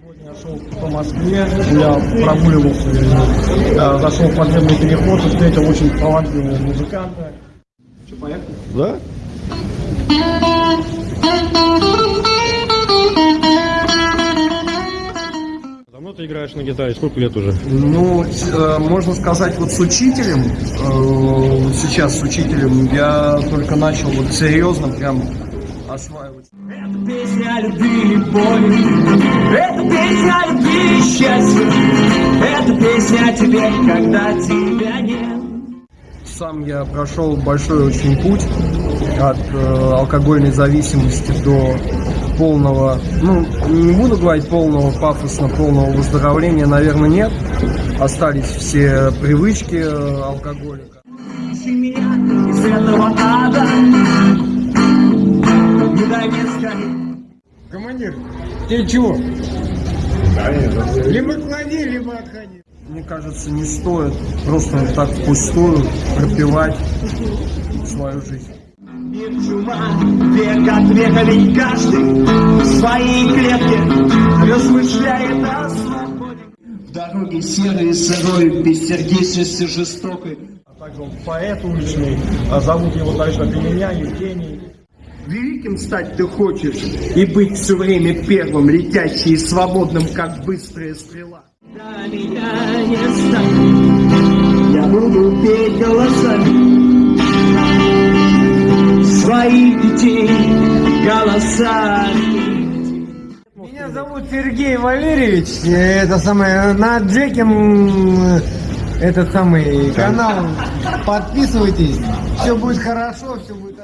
Сегодня я шел по Москве, я прогуливался, э, зашел в подземный переход и встретил очень талантливого музыканта. Что, поехали? Да? Давно ты играешь на гитаре? Сколько лет уже? Ну, э, можно сказать, вот с учителем, э, сейчас с учителем, я только начал вот серьезно прям осваивать. Песня любви и боли Это песня любви и счастье Это песня тебе, когда тебя нет Сам я прошел большой очень путь от э, алкогольной зависимости до полного, ну, не буду говорить полного пафосно, полного выздоровления, наверное, нет. Остались все привычки э, алкоголика. Ищи меня из этого ада Не дай мне сгореть Командир, ты чего? Либо клади, либо отходи. Мне кажется, не стоит просто так впустую пропивать свою жизнь. Мир чума, век от века, ведь каждый в своей клетке размышляет о свободе. В дороге серой, сырой, бессердечностью жестокой. А также он поэт уличный, а зовут его также, меня, Евгений. Великим стать ты хочешь и быть все время первым, летящий и свободным, как быстрая стрела. Да меня не станет, я буду петь голосами своих детей голосами. Меня зовут Сергей Валерьевич. э, Это самое, на Джеке м, этот самый канал. Подписывайтесь. Все будет хорошо, все будет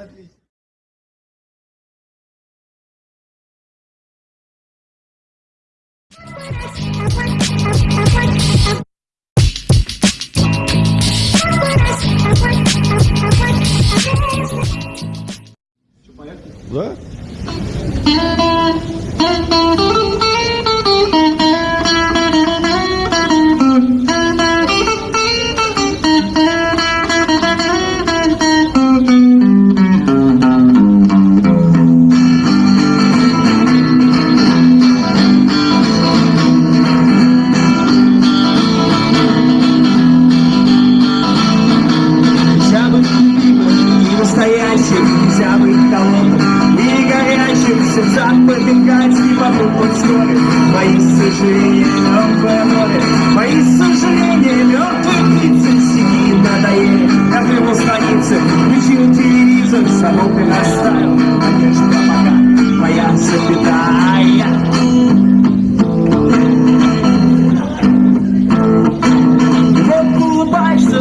Мои сожаления, мертвое море, мои сожаления, мертвые птицы сидит на дае, как его страницы, включил телевизор, саму ты наставил, надежда пока, моя запятая.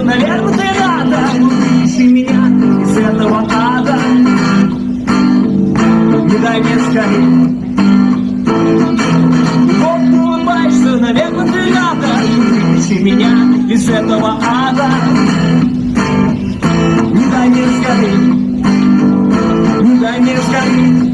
Наверное, ты рада. Ищи меня из этого ада. Не дай мне из этого ада. Не дай мне скорее Не дай мне скорее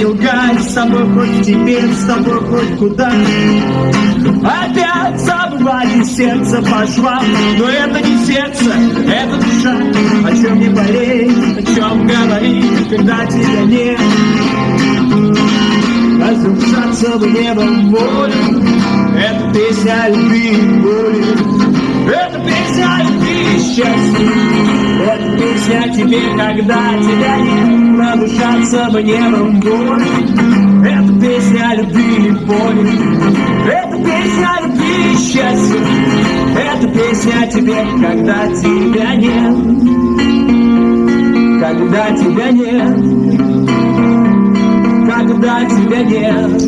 не лгай, с тобой хоть теперь, с тобой хоть куда. Опять забывали сердце по швам Но это не сердце, это душа. О чем не болеть, о чем говорить, когда тебя нет. Разрушаться в небом волю. Это песня любви и боли. Это песня любви счастье. Это песня тебе, когда тебя нет Разрушаться в небом боли Это песня любви и боли. Это песня любви и счастье. Это песня тебе, когда тебя нет. Когда тебя нет. Когда тебя нет,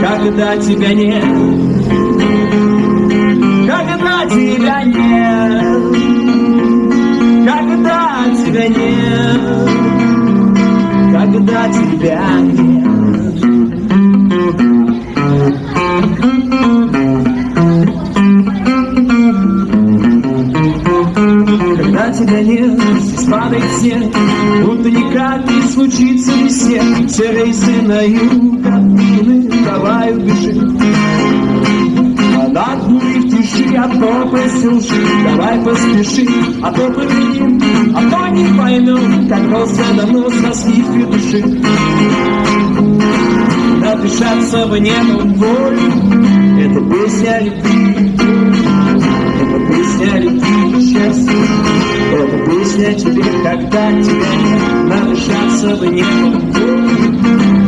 когда тебя нет, тебя нет, когда тебя нет, когда тебя нет. Когда тебя нет, здесь падает снег. Будто никак не случится весне Все рейсы на юг отменены Давай убежи Над тиши, а то посилши Давай поспеши, а то победим А то не поймем, как просто давно со скидкой души Надышаться в небо волю. Это песня любви. Это песня любви и счастье Это песня тебе, когда тебя нет Надышаться в небо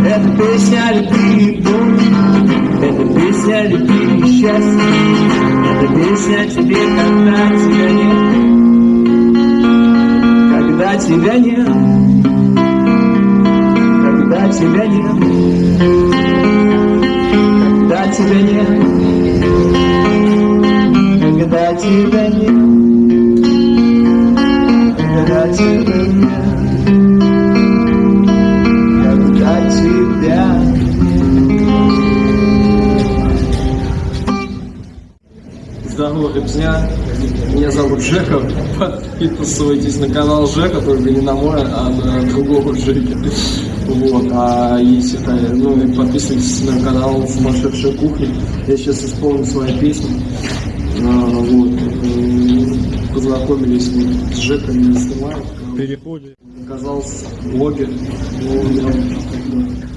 Это песня любви и боли песня любви и счастье. Это песня тебе, когда тебя нет? Когда тебя нет? Когда тебя нет? Когда тебя нет? Когда тебя нет, когда тебя нет, Ребзня. Меня зовут Жека. Подписывайтесь на канал Жека, только не на мой, а на другого Жеки. Вот. А если ну и подписывайтесь на канал Сумасшедшая кухня. Я сейчас исполню свои песни. А, вот. Познакомились мы с Жеком, не снимаю. переходе. Оказался блогер. Ну,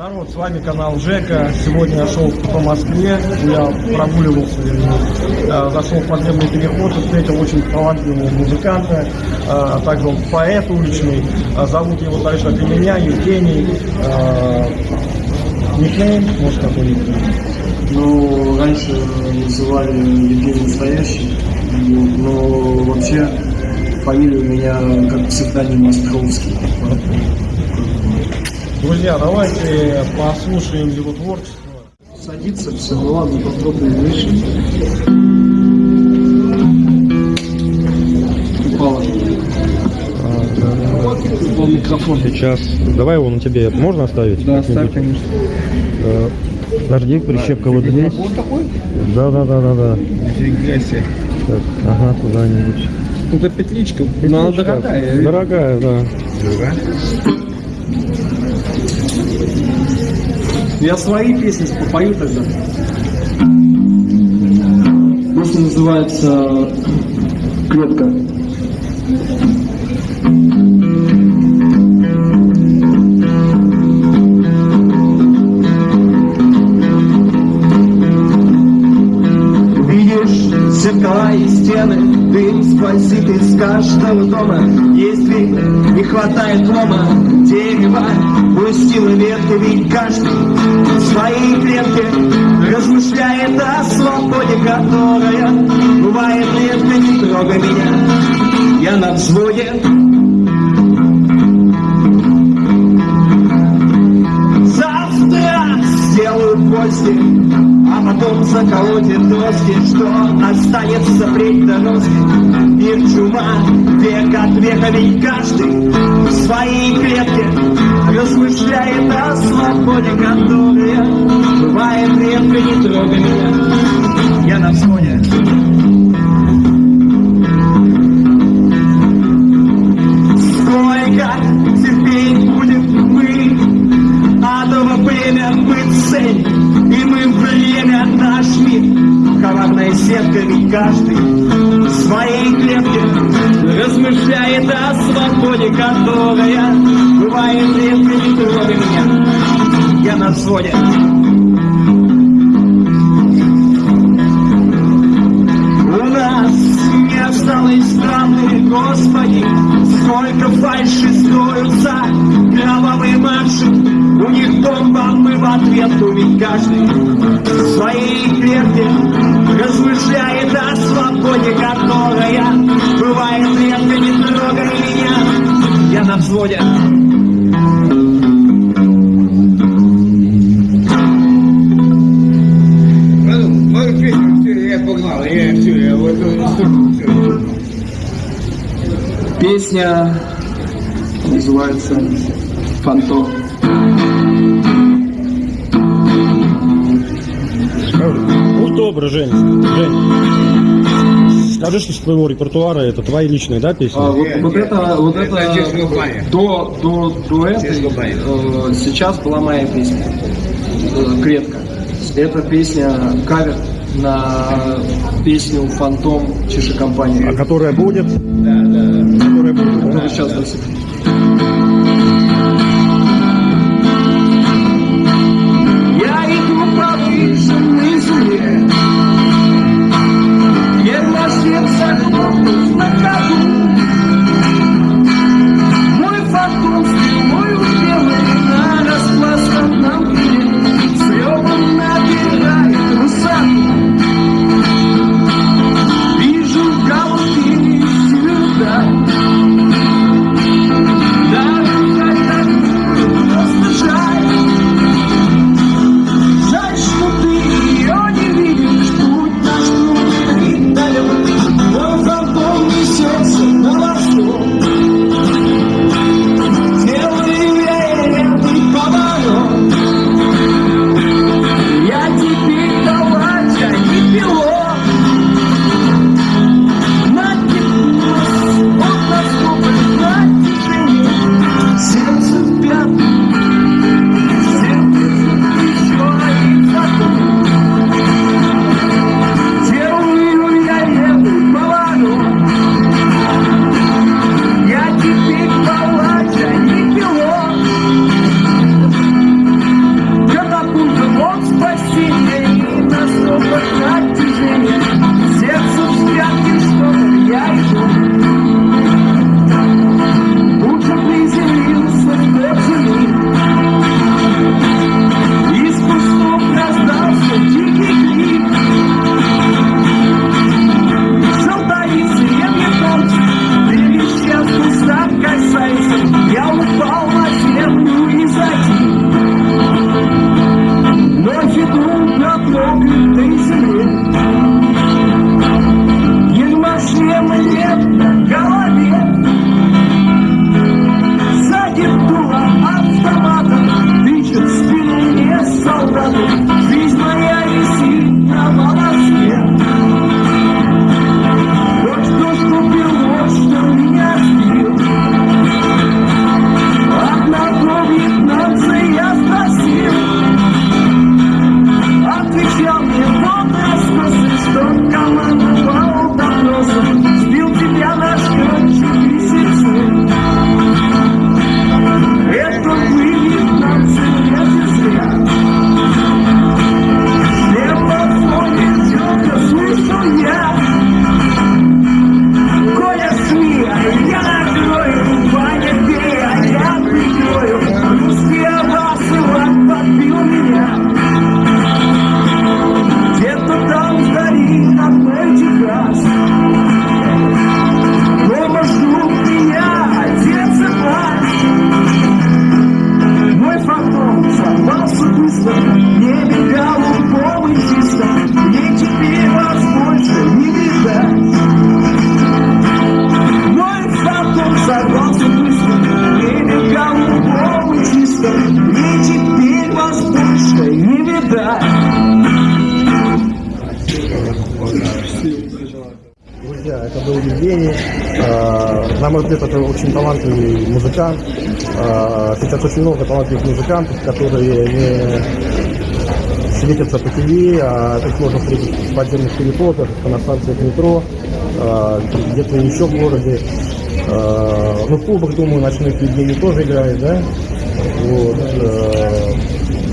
Народ, с вами канал Жека. Сегодня я шел по Москве, я прогуливался, вернее, э, зашел в подземный переход и встретил очень талантливого музыканта, э, а также он поэт уличный. Э, Зовут его дальше от меня, Евгений. Никнейм, может какой-нибудь? Ну, раньше называли Евгений Настоящий, но вообще фамилия у меня как псевдоним Островский. Друзья, давайте послушаем его творчество. Садится все, ну ладно, попробуем выше. Упало. Упал микрофон. Сейчас. Давай его на тебе. Можно оставить? Да, ставь, конечно. Э, Подожди, прищепка вот здесь. Да, да, да, да, да. Так, ага, куда-нибудь. Это петличка, но она Петличка. дорогая. Дорогая, да. Я свои песни попою тогда. Песня называется «Клетка». Видишь зеркала и стены, дым сквозит из каждого дома. Если не хватает лома, дерево опустил ветку, ведь каждый в своей клетке размышляет о свободе, которая бывает редко, не трогай меня, я на взводе. Завтра сделаю постель, а потом заколотит доски, что останется впредь до носки. Мир чума, век от века, ведь каждый в своей клетке Размышляет о свободе, которая Бывает редко, не трогай меня Я на взводе. Сколько терпеть будем мы? Адово племя мы цель И мы время наш мир ведь каждый Размышляет о свободе, которая Бывает редко, не трогай меня Я на взводе. У нас не осталось страны, Господи, сколько фальши строятся, кровавые марши, у них бомба, мы в ответ, ведь каждый своей клетке сторону. Песня называется «Фантом». Будь добр, Жень. Жень. Скажи, что с твоего репертуара это твои личные, да, песни? А, вот, вот это, вот это, Это до, до, до этой, э, сейчас была моя песня, э, «Клетка». Это песня кавер на песню «Фантом» Чеши А компании, которая будет? Да, да. Которая будет. которая сейчас до love. Друзья, это был Евгений. Э, На мой взгляд, это очень талантливый музыкант. Э, Сейчас очень много талантливых музыкантов, которые не светятся по ТВ, а их можно встретить в подземных переходах, на станциях метро, э, где-то еще в городе. Ну, в клубах, думаю, ночных Евгений тоже играет, да? Вот.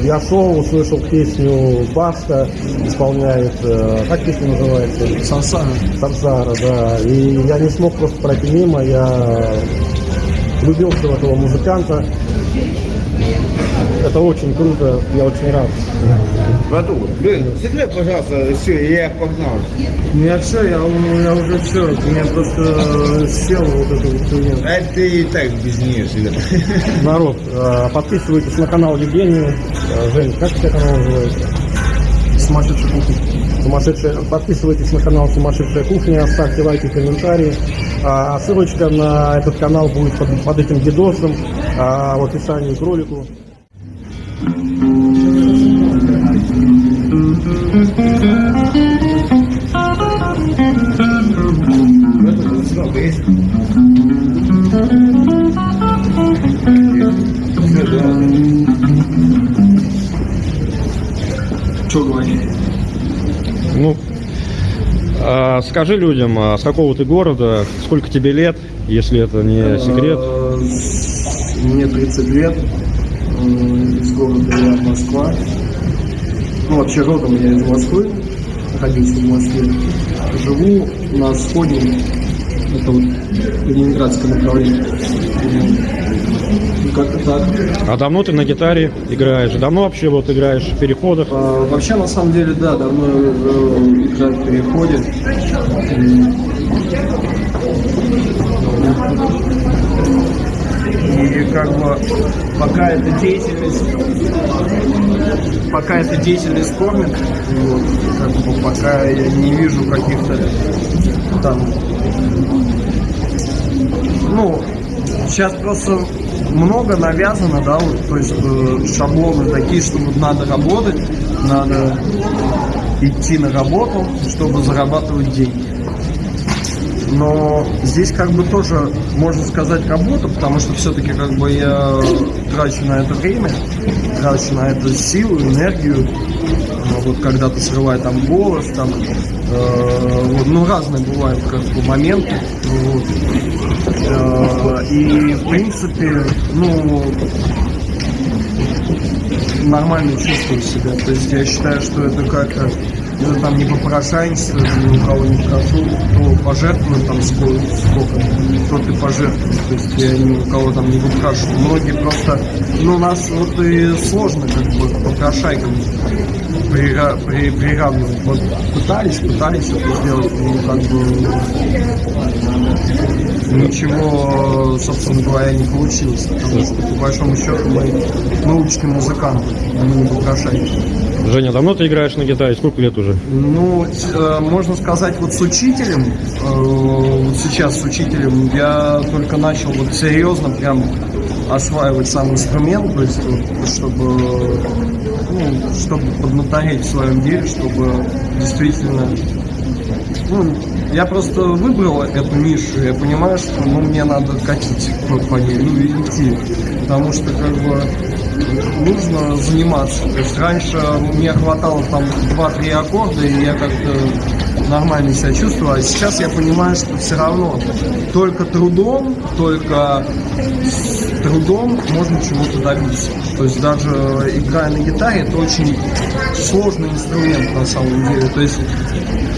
Я шел, услышал песню Баста, исполняет, э, как песня называется? Сансара. Сансара, да. И я не смог просто пройти мимо, я влюбился в этого музыканта. Это очень круто, я очень рад. Братух, блин, секрет, пожалуйста, все, я погнал. Ну я все, я, я уже все, у меня просто э, сел вот это вот хуйня. А ты и так без нее всегда. Народ, э, подписывайтесь на канал Евгения. Э, Жень, как у тебя канал называется? Сумасшедший кухня. Сумасшедшая. Подписывайтесь на канал Сумасшедшая кухня, ставьте лайки, комментарии. А, ссылочка на этот канал будет под, под этим видосом а, в описании к ролику. Скажи людям, а с какого ты города, сколько тебе лет, если это не секрет. Э, с- Мне 30 лет. Из города я Москва. Ну, вообще родом я из Москвы. Родился в Москве. Живу на сходе. Это вот ленинградское направление. Как-то так. А давно ты на гитаре играешь? Давно вообще вот играешь в переходах? А, Вообще, на самом деле, да, давно э, играю в переходе. И как бы пока эта деятельность пока эта деятельность кормит, вот, как бы пока я не вижу каких-то там ну, сейчас просто много навязано, да, вот, то есть э, шаблоны такие, что вот надо работать, надо идти на работу, чтобы зарабатывать деньги. Но здесь как бы тоже можно сказать работа, потому что все-таки как бы я трачу на это время, трачу на это силу, энергию. Ну, Вот когда ты срываешь там голос, там, э, вот, ну разные бывают как бы моменты. Вот. Э, И в принципе, ну нормально чувствую себя. То есть я считаю, что это как-то это там не попрошайничество, ни у кого не прошу, кто пожертвует там сколько, сколько кто ты пожертвует. То есть я ни у кого там не выпрашиваю. Многие просто, ну у нас вот и сложно как попрошайкам прира- при- приравнивать. Вот пытались, пытались это сделать, но как бы ничего, собственно говоря, не получилось. Потому что, по большому счету, мы, мы уличные музыканты, а мы не попрошайки. Женя, давно ты играешь на гитаре? Сколько лет уже? Ну, э, можно сказать, вот с учителем, э, вот сейчас с учителем, я только начал вот серьезно прям осваивать сам инструмент, то есть чтобы, ну, чтобы поднатореть в своем деле, чтобы действительно ну, я просто выбрал эту нишу, я понимаю, что ну, мне надо катить по ней, ну идти. Потому что как бы нужно заниматься. То есть раньше мне хватало там 2-3 аккорда, и я как-то нормально себя чувствовал. А сейчас я понимаю, что все равно только трудом, только трудом можно чего-то добиться. То есть даже играя на гитаре, это очень сложный инструмент на самом деле. То есть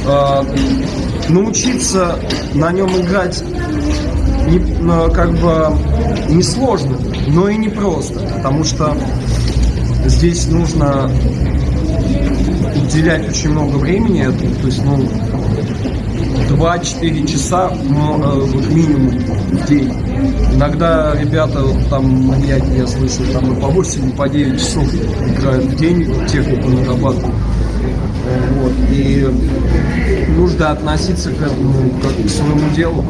э, научиться на нем играть не, ну, как бы не сложно, но и не просто, потому что здесь нужно уделять очень много времени этому, то есть, ну, 2-4 часа э, минимум в день. Иногда ребята, там маньяки, я слышал, там и по 8, и по 9 часов играют в день, технику нарабатывают. Э, Вот. И нужно относиться к этому как к своему делу,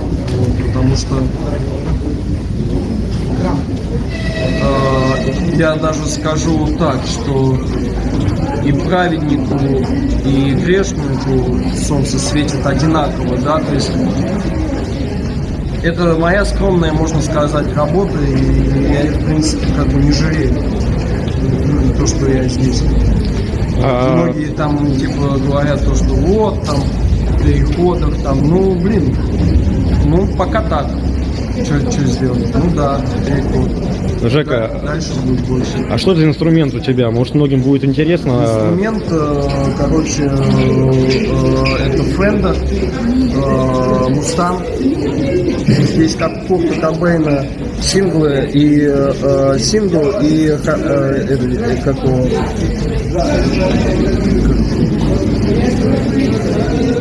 потому что э, я даже скажу так, что и праведнику, и грешнику солнце светит одинаково, да, то есть это моя скромная, можно сказать, работа, и я, в принципе, как бы не жалею ну, то, что я здесь. А, Многие там, типа, говорят то, что вот, там, в переходах, там, ну, блин, ну, пока так. Что сделать? Ну да, переход. Жека, Дальше будет больше. а что за инструмент у тебя? Может, многим будет интересно? Инструмент, э, короче, э, э, это Fender, Mustang. Здесь как Курта Кобейна синглы и сингл и как его,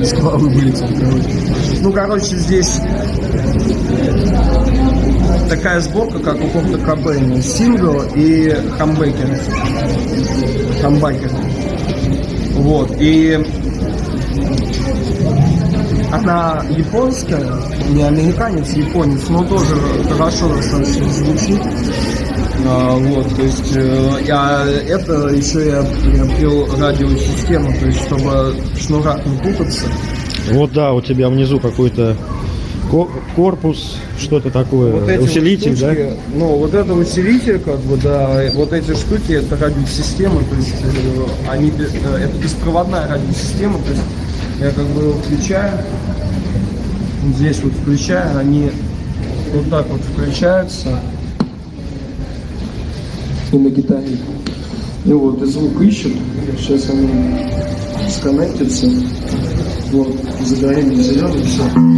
из головы вылетел, короче. Ну, короче, здесь такая сборка, как у Курта Кобейна. Сингл и хамбекер. Хамбакер. Вот. И она японская, не американец, японец, но тоже хорошо достаточно звучит. А, вот, то есть, э, я, это еще я приобрел радиосистему, то есть, чтобы в шнурах не путаться. Вот да, у тебя внизу какой-то ко- корпус, что-то такое, Вот эти усилитель, вот штучки, Ну, вот это усилитель, как бы, да, вот эти штуки, это радиосистема, то есть, э, они, э, это беспроводная радиосистема, то есть, я как бы включаю, здесь вот включаю, они вот так вот включаются, и на гитаре. И вот, и звук ищут, сейчас они сконнектятся, вот, загорели зеленый, все.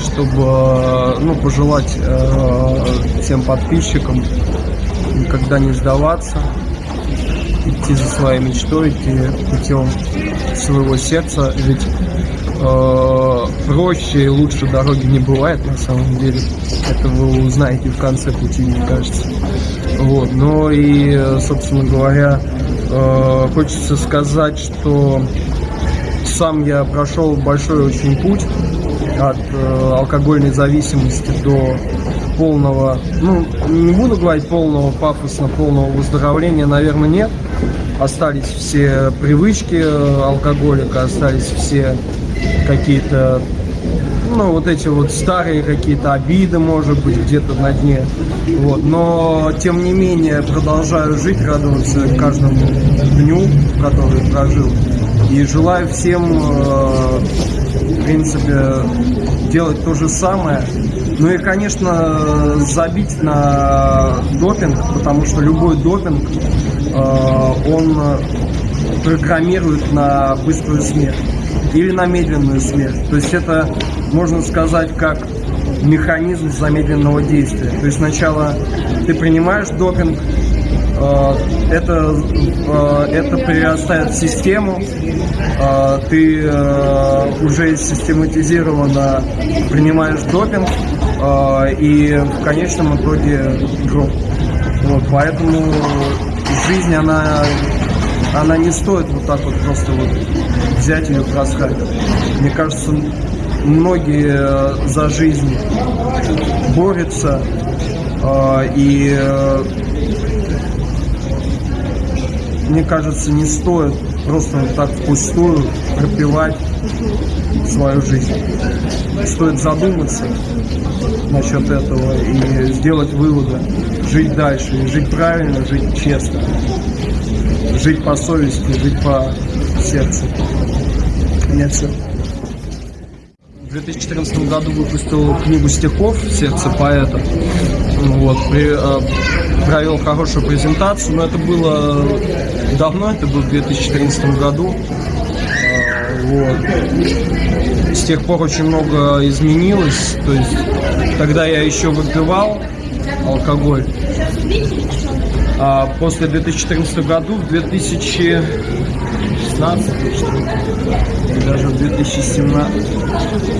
Чтобы, ну, пожелать э, всем подписчикам никогда не сдаваться, идти за своей мечтой, идти путем своего сердца, ведь э, проще и лучше дороги не бывает на самом деле. Это вы узнаете в конце пути, мне кажется. Вот. Но и, э, собственно говоря, э, хочется сказать, что сам я прошел большой очень путь от э, алкогольной зависимости до полного, ну, не буду говорить полного пафосно, полного выздоровления, наверное, нет. Остались все привычки э, алкоголика, остались все какие-то, ну, вот эти вот старые какие-то обиды, может быть, где-то на дне. Вот. Но, тем не менее, продолжаю жить, радоваться каждому дню, который прожил. И желаю всем, э, принципе, делать то же самое. Ну и, конечно, забить на допинг, потому что любой допинг, э, он программирует на быструю смерть или на медленную смерть. То есть это, можно сказать, как механизм замедленного действия. То есть сначала ты принимаешь допинг, это, э, это перерастает в систему, э, ты э, уже систематизированно принимаешь допинг, э, и в конечном итоге гроб. Вот, поэтому жизнь, она, она не стоит вот так вот просто вот взять ее просрать. Мне кажется, многие э, за жизнь борются, э, и э, мне кажется, не стоит просто так впустую пропивать свою жизнь. Стоит задуматься насчет этого и сделать выводы, жить дальше, и жить правильно, жить честно, жить по совести, жить по сердцу. Нет, все. В 2014 году выпустил книгу стихов «Сердце поэта». Вот, при, э, провел хорошую презентацию, но это было давно, это было в 2014 году. Э, вот. С тех пор очень много изменилось. То есть тогда я еще выпивал алкоголь. А после 2014 году, в 2016 что ли, и даже в 2017,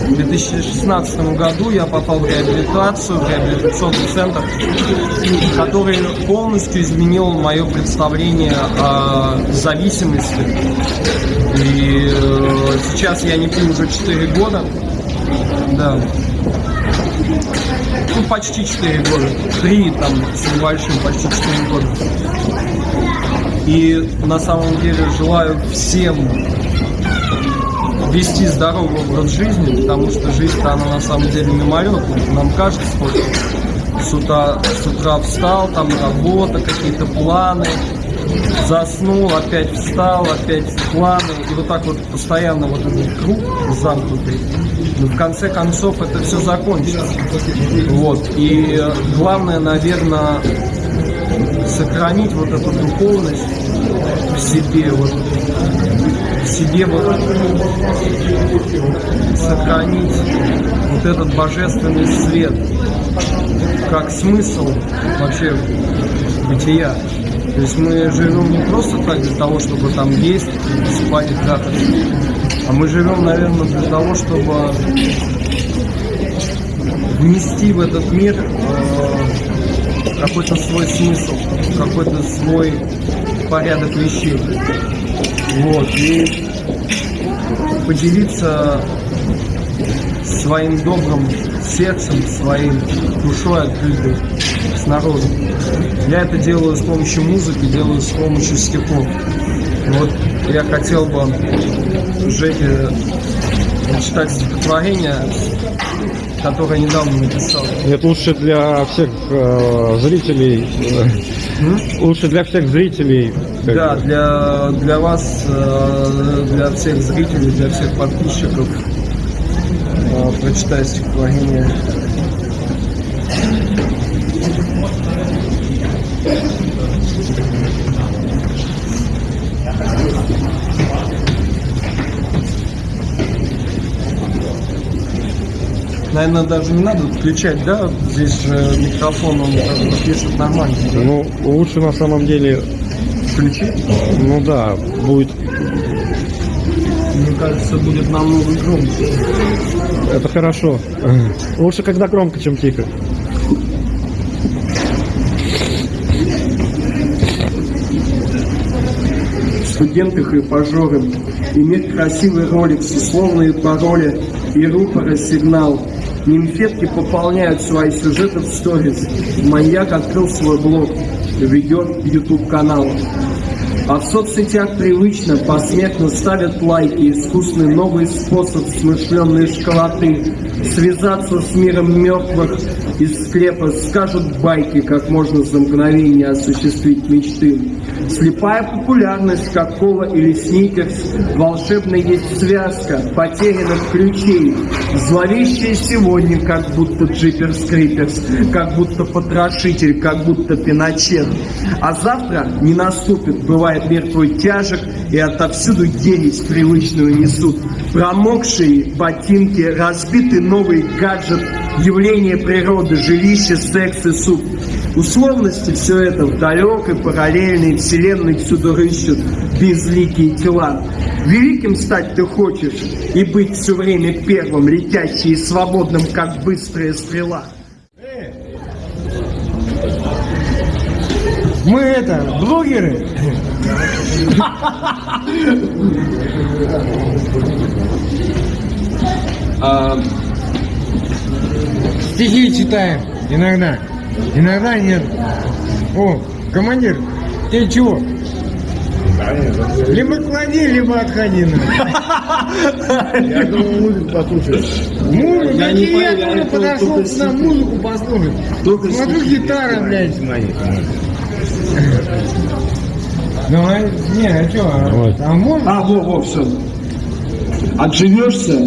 в 2016 году я попал в реабилитацию, в реабилитационный центр, который полностью изменил мое представление о зависимости. И э, сейчас я не пью уже 4 года. Да. Ну, почти 4 года. Три там с небольшим, почти 4 года. И на самом деле желаю всем вести здоровый образ жизни, потому что жизнь-то она на самом деле мимолетная. Нам кажется, вот с утра, с утра встал, там работа, какие-то планы, заснул, опять встал, опять планы, и вот так вот постоянно вот этот круг замкнутый. Но в конце концов это все закончится. Вот. И главное, наверное, сохранить вот эту духовность в себе, вот в себе вот сохранить вот этот божественный свет как смысл вообще бытия. То есть мы живем не просто так для того, чтобы там есть, спать и трахаться, а мы живем, наверное, для того, чтобы внести в этот мир э, какой-то свой смысл, какой-то свой порядок вещей. Вот. И поделиться своим добрым сердцем, своим душой открытой с народом. Я это делаю с помощью музыки, делаю с помощью стихов. Вот я хотел бы Жеке читать стихотворение, которое недавно написал. Это лучше для всех э, зрителей. э, лучше для всех зрителей. Да, бы. для, для вас, э, для всех зрителей, для всех подписчиков э, прочитай стихотворение. Наверное, даже не надо включать, да? Здесь же микрофон, он как бы пишет нормально. Ну, лучше на самом деле, Включить? ну да, будет. Мне кажется, будет намного громче. Это хорошо. Лучше, когда громко, чем тихо. студенты хрипажоры, иметь красивый ролик условные пароли, и рупора сигнал. Нимфетки пополняют свои сюжеты в сторис. Маньяк открыл свой блог, ведет YouTube канал. А в соцсетях привычно посмертно ставят лайки, искусный новый способ смышленной школоты. Связаться с миром мертвых из склепа скажут байки, как можно за мгновение осуществить мечты. Слепая популярность, как кола или сникерс, волшебная есть связка потерянных ключей. Зловещая сегодня, как будто джиперс криперс, как будто потрошитель, как будто пиночет. А завтра не наступит, бывает мир твой тяжек, и отовсюду ересь привычную несут. Промокшие ботинки, разбитый новый гаджет, явление природы, жилище, секс и суп. Условности все это в далекой параллельной вселенной всюду рыщут безликие тела. Великим стать ты хочешь и быть все время первым, летящий и свободным, как быстрая стрела. Мы это, блогеры. Стихи читаем иногда. Иногда нет. О, командир, ты чего? Либо клади, либо отходи. Я думаю, музыку послушать. Музыку, Я не я тоже подошел сюда стихи. музыку послушать. Только Смотрю, гитара, блядь. Ну, а, не, а что, Вот. а, можно? А, во, во, все. Отживешься,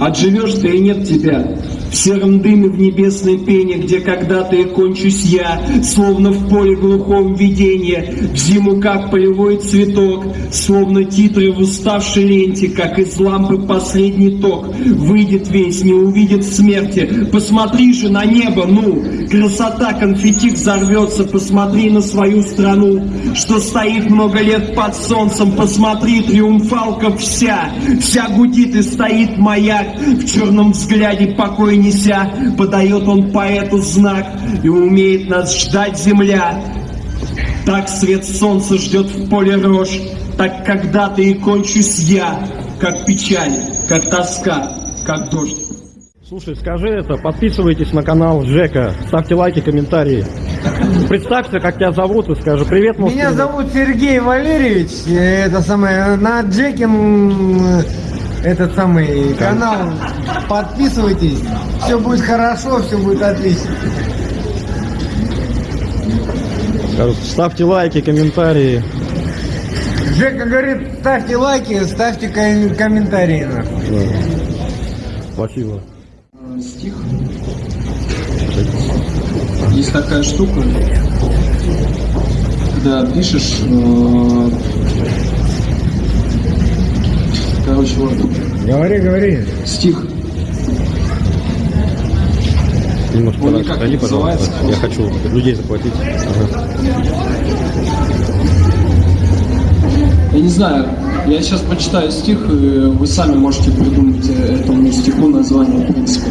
отживешь ты и нет тебя. В сером дыме в небесной пене, где когда-то и кончусь я, словно в поле глухом видения, в зиму как полевой цветок, словно титры в уставшей ленте, как из лампы последний ток, выйдет весь, не увидит смерти. Посмотри же на небо, ну, красота конфетти взорвется, посмотри на свою страну, что стоит много лет под солнцем, посмотри, триумфалка вся, вся гудит и стоит маяк, в черном взгляде покой неся, подает он поэту знак, и умеет нас ждать земля. Так свет солнца ждет в поле рожь, так когда-то и кончусь я, как печаль, как тоска, как дождь. Слушай, скажи это, подписывайтесь на канал Жека, ставьте лайки, комментарии. Представься, как тебя зовут, и скажи привет, может, Меня зовут Сергей Валерьевич. Это самое на Джеке м, этот самый канал. Подписывайтесь. Все будет хорошо, все будет отлично. Ставьте лайки, комментарии. Жека говорит, ставьте лайки, ставьте ком- комментарии. нахуй. Да. Спасибо. стих. Есть такая штука, когда пишешь, э, короче, вот Говори, говори. стих. Немножко Он так никак отойди, не пожалуйста. Я хочу людей захватить. Ага. Я не знаю, я сейчас прочитаю стих, и вы сами можете придумать этому стиху название, в принципе.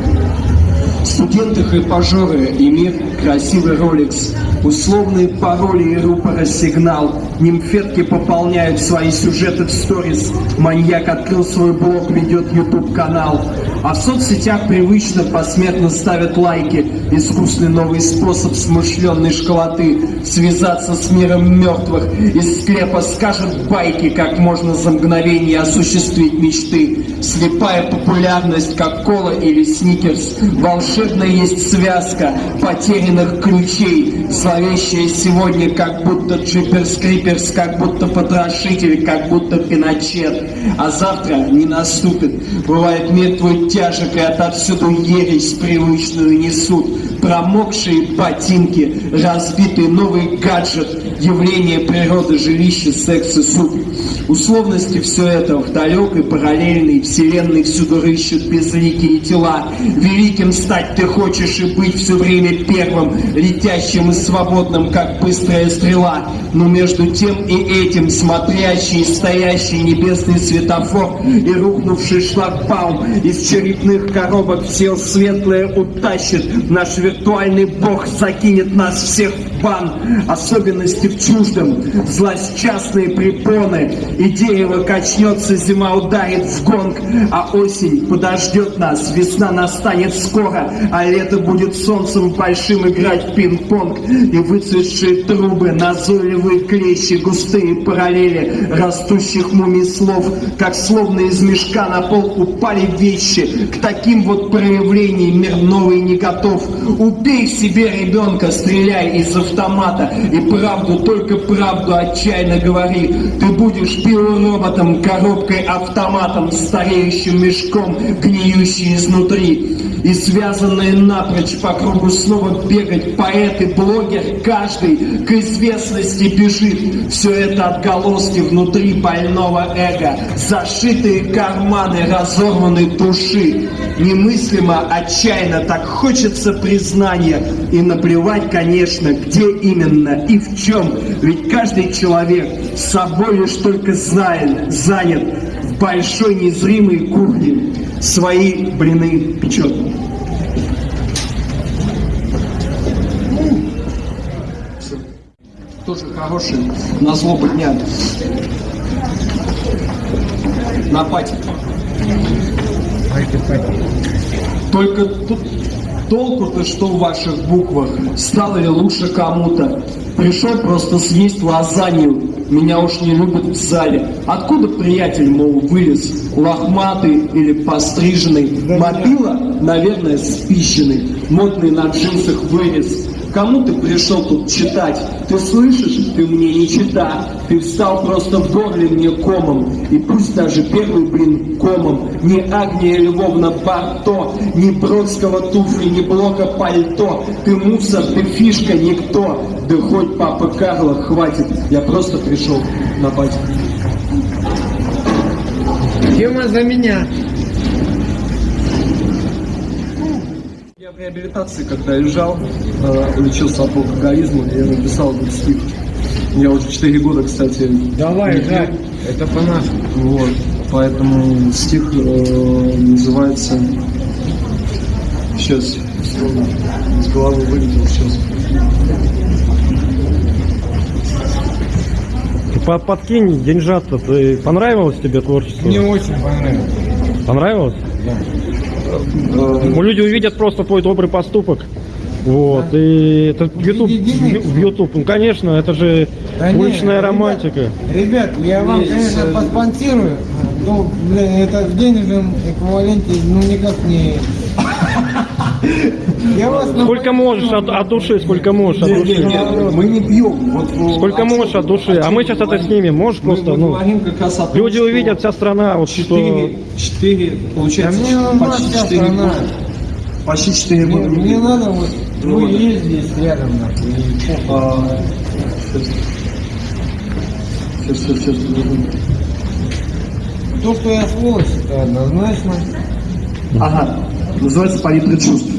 Студенты хайпажоры и мир красивый роликс, условные пароли и рупора сигнал, нимфетки пополняют свои сюжеты в сторис, маньяк открыл свой блог, ведет YouTube канал, а в соцсетях привычно посмертно ставят лайки, искусный новый способ смышленной школоты, связаться с миром мертвых, из склепа скажут байки, как можно за мгновение осуществить мечты, слепая популярность, как кола или сникерс, волшебная есть связка потерянных ключей, зловещая сегодня, как будто джиперс криперс, как будто потрошитель, как будто пиночет, а завтра не наступит, бывает мир тяжек и отовсюду ересь привычную несут, промокшие ботинки, разбитый новый гаджет, явление природы, жилище, секс и суп. Условности все это в далекой параллельной вселенной всюду рыщут безликие тела. Великим стать ты хочешь и быть все время первым, летящим и свободным, как быстрая стрела. Но между тем и этим смотрящий, стоящий небесный светофор и рухнувший шлагбаум из черепных коробок все светлое утащит. Наш виртуальный бог закинет нас всех в бан, особенности в чуждом, злосчастные препоны, и дерево качнется, зима ударит в гонг, а осень подождет нас, весна настанет скоро, а лето будет солнцем большим играть пинг-понг, и выцветшие трубы, назойливые клещи, густые параллели растущих мумий слов, как словно из мешка на пол упали вещи, к таким вот проявлениям мир новый не готов. Убей себе ребенка, стреляй из автомата, и правду, только правду отчаянно говори. Ты будешь биороботом, коробкой, автоматом, стареющим мешком, гниющий изнутри. И связанные напрочь по кругу снова бегать поэт и блогер, каждый к известности бежит. Все это отголоски внутри больного эго, зашитые карманы разорванной души. Немыслимо, отчаянно, так хочется признания. И наплевать, конечно, где именно и в чем. Ведь каждый человек собой лишь только знает, занят в большой незримой кухне. Свои блины печет. Тоже хороший на злобу дня. На пати. Только тут толку-то что в ваших буквах? Стало ли лучше кому-то? Пришел просто съесть лазанью. Меня уж не любят в зале. Откуда приятель, мол, вылез? Лохматый или постриженный? Мобила, наверное, спищенный. Модный на джинсах вырез. Кому ты пришел тут читать? Ты слышишь? Ты мне не чита. Ты встал просто в горле мне комом. И пусть даже первый, блин, комом. Ни Агния Львовна Барто, ни Бродского туфли, ни Блока пальто. Ты мусор, ты фишка, никто. Да хоть папа Карла, хватит. Я просто пришел на батю. Тема за меня. Я в реабилитации, когда лежал, э, лечился от алкоголизма, я написал этот стих. Я уже 4 года, кстати. Давай. Жак, это по-нашему. Вот. Поэтому стих э, называется... Сейчас, с головы вылетел сейчас. Ты по- подкинь деньжат-то. Ты- Понравилось тебе творчество? Мне очень понравилось. Понравилось? Ну, люди увидят просто твой добрый поступок. Вот, и это в YouTube, в YouTube, ну конечно, это же Да уличная ребят, романтика. Ребят, я вам, конечно, поспонсирую, но, блин, это в денежном эквиваленте, ну, никак не... Сколько можешь от, от души, сколько можешь от души. мы не пьем. Вот, э, Сколько можешь от души. А мы сейчас это снимем. Можешь просто, ну, люди увидят, вся страна, вот что... Четыре, четыре, Да получается, мне нужна почти вся четыре страна. года. Почти четыре Мне, года. мне надо вот, Ну, есть здесь рядом, нахуй. А, Сейчас, сейчас, сейчас, подожди. То, что я сволочь, это однозначно. Ага, называется палитра чувств.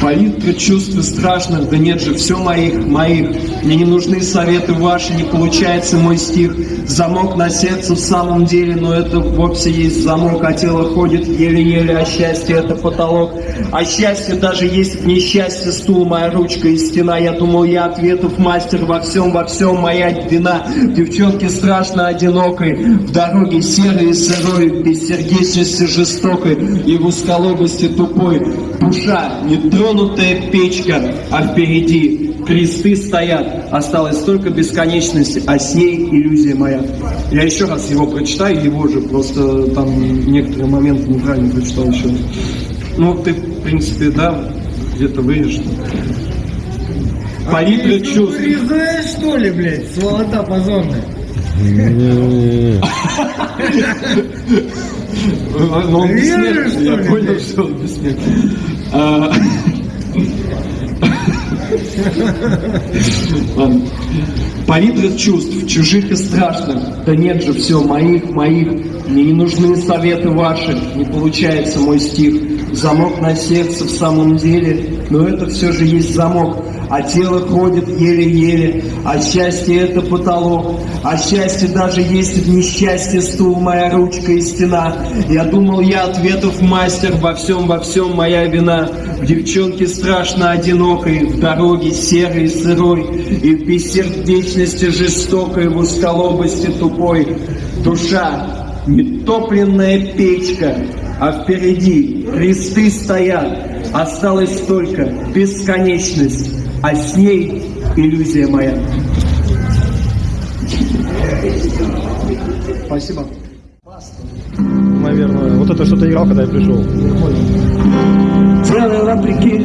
Палитра чувств и страшных, да нет же, все моих, моих. Мне не нужны советы ваши, не получается мой стих. Замок на сердце в самом деле, но это вовсе есть замок, а тело ходит еле-еле, а счастье это потолок. А счастье даже есть в несчастье, стул, моя ручка и стена. Я думал, я ответов мастер во всем, во всем моя вина. Девчонке страшно одинокой, в дороге серой и сырой, без сердечности жестокой и в узколобости тупой. Душа, нетронутая печка, а впереди кресты стоят. Осталась только бесконечность, а с ней иллюзия моя. Я еще раз его прочитаю, его же, просто там некоторые моменты неправильно прочитал еще. Ну, ты, в принципе, да, где-то вырежешь. Палитра чувств. Знаешь, что ли, блядь, сволота позорная? Но он Веришь, бессмертный, я понял, что он бессмертный. А, Ладно. Палитра чувств, чужих и страшных. Да нет же, все, моих, моих. Мне не нужны советы ваши, не получается мой стих. Замок на сердце в самом деле, но это все же есть замок. А тело ходит еле-еле, а счастье это потолок, а счастье даже есть в несчастье стул, моя ручка и стена. Я думал, я ответов мастер, во всем, во всем моя вина. В девчонке страшно одинокой, в дороге серой и сырой, и в бессердечности жестокой, в узколобости тупой. Душа, нетопленная печка, а впереди кресты стоят, осталась только бесконечность, а с ней иллюзия моя. Спасибо. Наверное, вот это что-то играл, когда я пришел. Тело вопреки,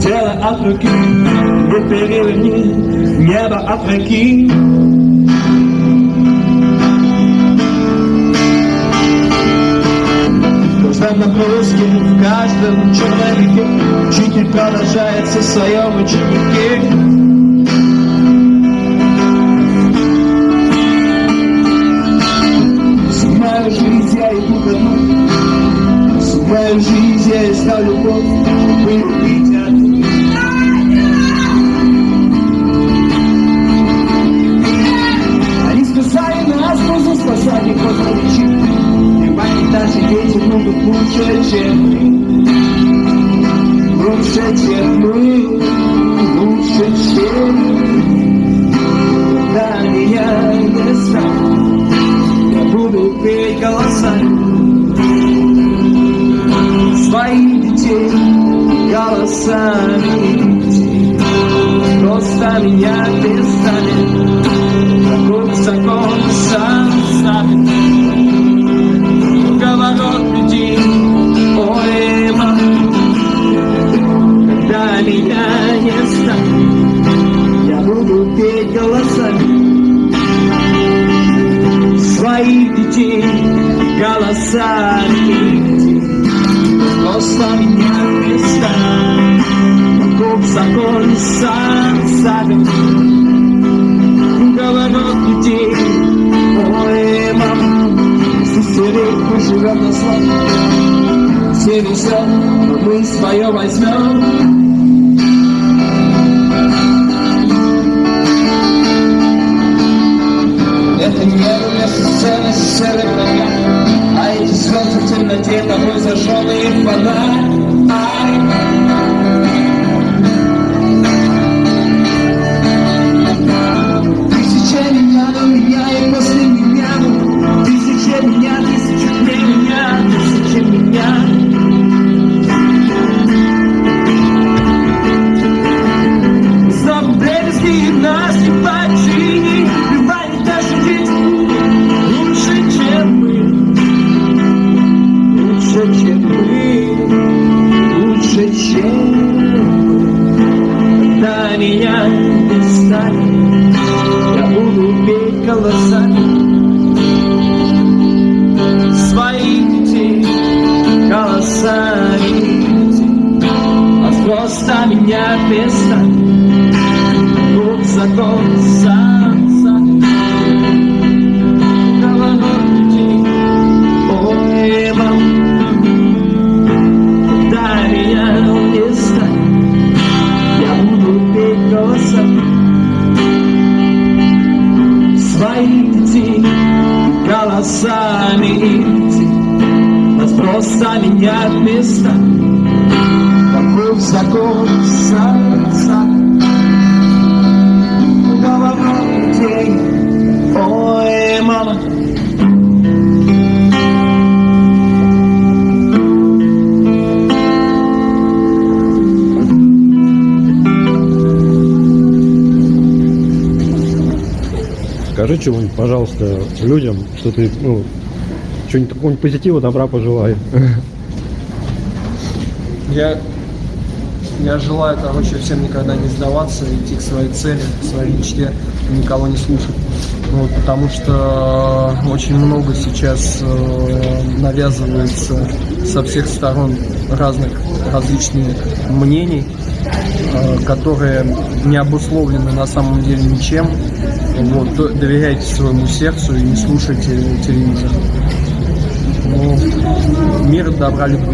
тело от руки, не переверни, небо опроки. В нагрузке, в каждом человеке Учитель продолжается в своем ученике. Жизнь я искал любовь, вылюбить одну. И они даже дети будут лучше, чем мы. Лучше, чем мы, лучше, чем мы. Когда меня не станет, я буду петь голосами. Своих детей голосами. Просто меня перестанет Вокруг закон сам ставит голосами Просто меня перестанет Вокруг закон сам ставит Говорят людей Ой, мама Сестерик живет на славу Все но мы свое возьмем чего-нибудь, пожалуйста, людям, что ты, ну, что-нибудь какого-нибудь позитива, добра пожелай. Я, я желаю, короче, всем никогда не сдаваться, идти к своей цели, к своей мечте, никого не слушать. Вот, потому что очень много сейчас э, навязывается со всех сторон разных различных мнений, э, которые не обусловлены на самом деле ничем. Вот, доверяйте своему сердцу и не слушайте телевизор. Ну, мир, добра, любви.